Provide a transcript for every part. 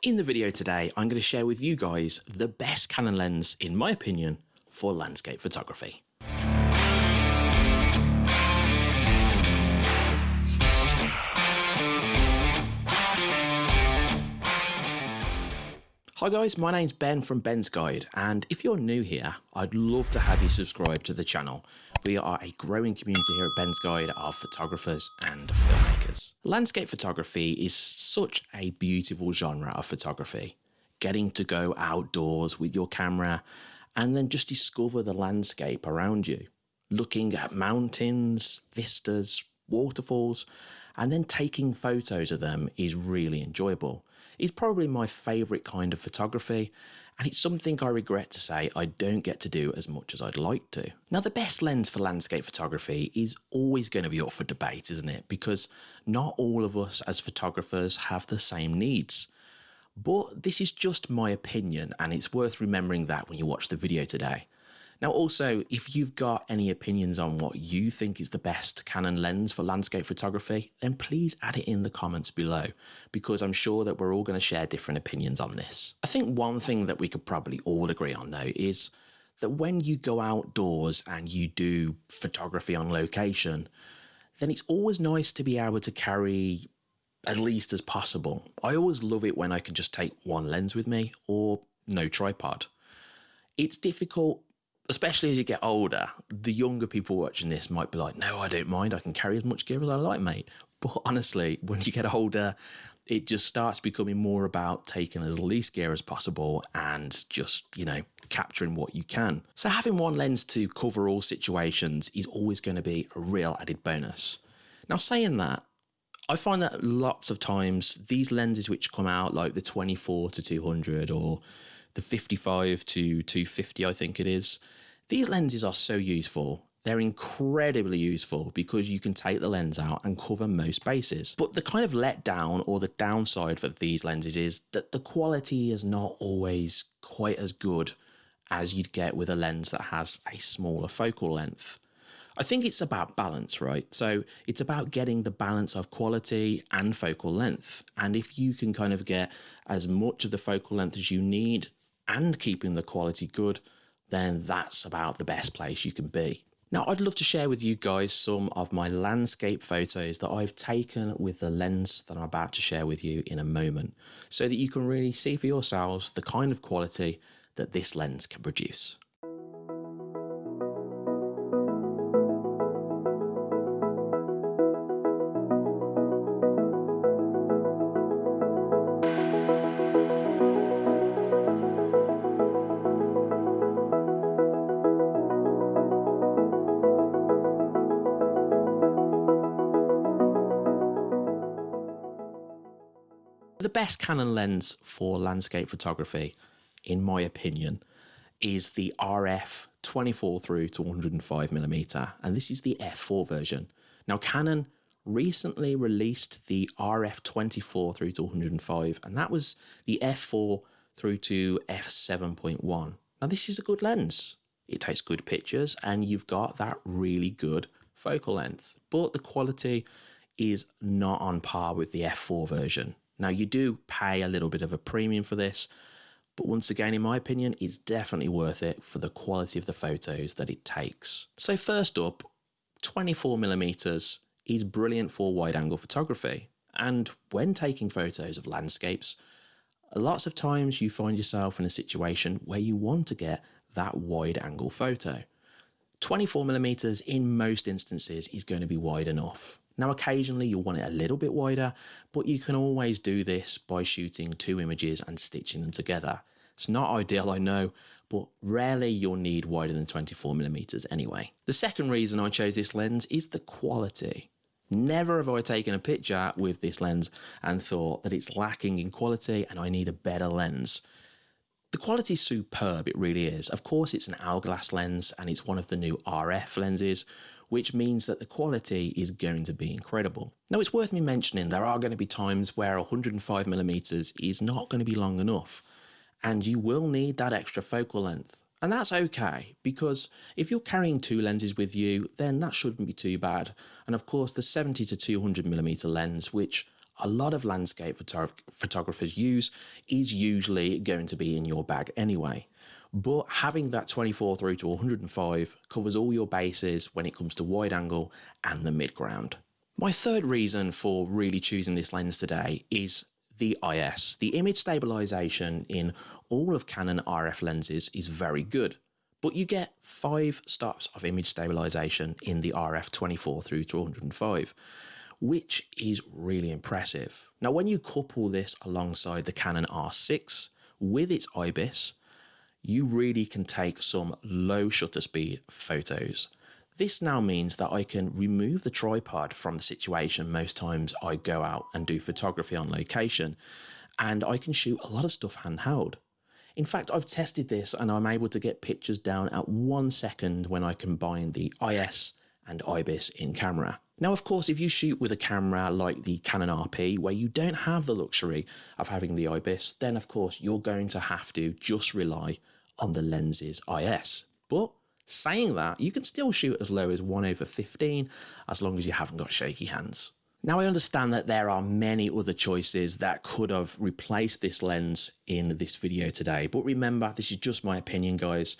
In the video today, I'm going to share with you guys the best Canon lens, in my opinion, for landscape photography. Hi guys, my name's Ben from Ben's Guide, and if you're new here, I'd love to have you subscribe to the channel. We are a growing community here at Ben's Guide of photographers and filmmakers. Landscape photography is such a beautiful genre of photography. Getting to go outdoors with your camera and then just discover the landscape around you. Looking at mountains, vistas, waterfalls, and then taking photos of them is really enjoyable. It's probably my favourite kind of photography, and it's something I regret to say I don't get to do as much as I'd like to. Now, the best lens for landscape photography is always going to be up for debate, isn't it? Because not all of us as photographers have the same needs. But this is just my opinion, and it's worth remembering that when you watch the video today. Now, also, if you've got any opinions on what you think is the best Canon lens for landscape photography, then please add it in the comments below, because I'm sure that we're all going to share different opinions on this. I think one thing that we could probably all agree on, though, is that when you go outdoors and you do photography on location, then it's always nice to be able to carry at least as possible. I always love it when I can just take one lens with me or no tripod. It's difficult especially as you get older, the younger people watching this might be like, no, I don't mind. I can carry as much gear as I like, mate. But honestly, when you get older, it just starts becoming more about taking as least gear as possible and just, you know, capturing what you can. So having one lens to cover all situations is always going to be a real added bonus. Now saying that, I find that lots of times these lenses which come out like the 24 to 200 or the 55 to 250, I think it is. These lenses are so useful. They're incredibly useful because you can take the lens out and cover most bases. But the kind of letdown or the downside of these lenses is that the quality is not always quite as good as you'd get with a lens that has a smaller focal length. I think it's about balance, right? So it's about getting the balance of quality and focal length. And if you can kind of get as much of the focal length as you need and keeping the quality good, then that's about the best place you can be. Now, I'd love to share with you guys some of my landscape photos that I've taken with the lens that I'm about to share with you in a moment, so that you can really see for yourselves the kind of quality that this lens can produce. The best Canon lens for landscape photography, in my opinion, is the RF 24 through to 105 millimeter, and this is the f4 version. Now, Canon recently released the RF 24 through to 105, and that was the f4 through to f7.1. Now, this is a good lens. It takes good pictures, and you've got that really good focal length, but the quality is not on par with the f4 version. Now, you do pay a little bit of a premium for this, but once again, in my opinion, it's definitely worth it for the quality of the photos that it takes. So first up, 24mm is brilliant for wide angle photography. And when taking photos of landscapes, lots of times you find yourself in a situation where you want to get that wide angle photo. 24mm in most instances is going to be wide enough. Now, occasionally you'll want it a little bit wider, but you can always do this by shooting two images and stitching them together. It's not ideal, I know, but rarely you'll need wider than 24 millimeters anyway. The second reason I chose this lens is the quality. Never have I taken a picture with this lens and thought that it's lacking in quality and I need a better lens. The quality is superb, it really is. Of course, it's an L glass lens and it's one of the new RF lenses, which means that the quality is going to be incredible. Now it's worth me mentioning there are going to be times where 105mm is not going to be long enough and you will need that extra focal length. And that's okay, because if you're carrying two lenses with you, then that shouldn't be too bad. And of course, the 70 to 200mm lens, which a lot of landscape photographers use is usually going to be in your bag anyway. But having that 24 through to 105 covers all your bases when it comes to wide angle and the mid ground. My third reason for really choosing this lens today is the IS. The image stabilization in all of Canon RF lenses is very good, but you get five stops of image stabilization in the RF 24 through to 105, which is really impressive. Now, when you couple this alongside the Canon R6 with its IBIS, you really can take some low shutter speed photos. This now means that I can remove the tripod from the situation most times I go out and do photography on location and I can shoot a lot of stuff handheld. In fact, I've tested this and I'm able to get pictures down at one second when I combine the IS and IBIS in camera. Now, of course, if you shoot with a camera like the Canon RP, where you don't have the luxury of having the IBIS, then of course you're going to have to just rely on the lens's IS. But Saying that, you can still shoot as low as 1 over 15 as long as you haven't got shaky hands. Now I understand that there are many other choices that could have replaced this lens in this video today, but remember this is just my opinion guys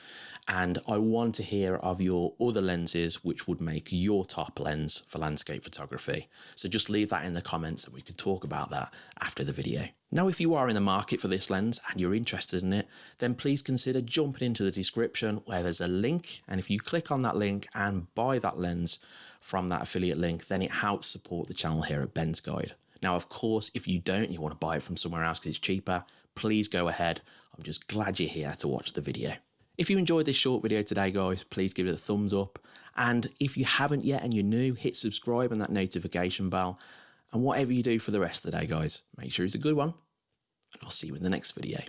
and I want to hear of your other lenses which would make your top lens for landscape photography. So just leave that in the comments and we could talk about that after the video. Now if you are in the market for this lens and you're interested in it, then please consider jumping into the description where there's a link and if you click on that link and buy that lens, from that affiliate link, then it helps support the channel here at Ben's Guide. Now, of course, if you don't, you want to buy it from somewhere else because it's cheaper, please go ahead. I'm just glad you're here to watch the video. If you enjoyed this short video today, guys, please give it a thumbs up. And if you haven't yet and you're new, hit subscribe and that notification bell. And whatever you do for the rest of the day, guys, make sure it's a good one. And I'll see you in the next video.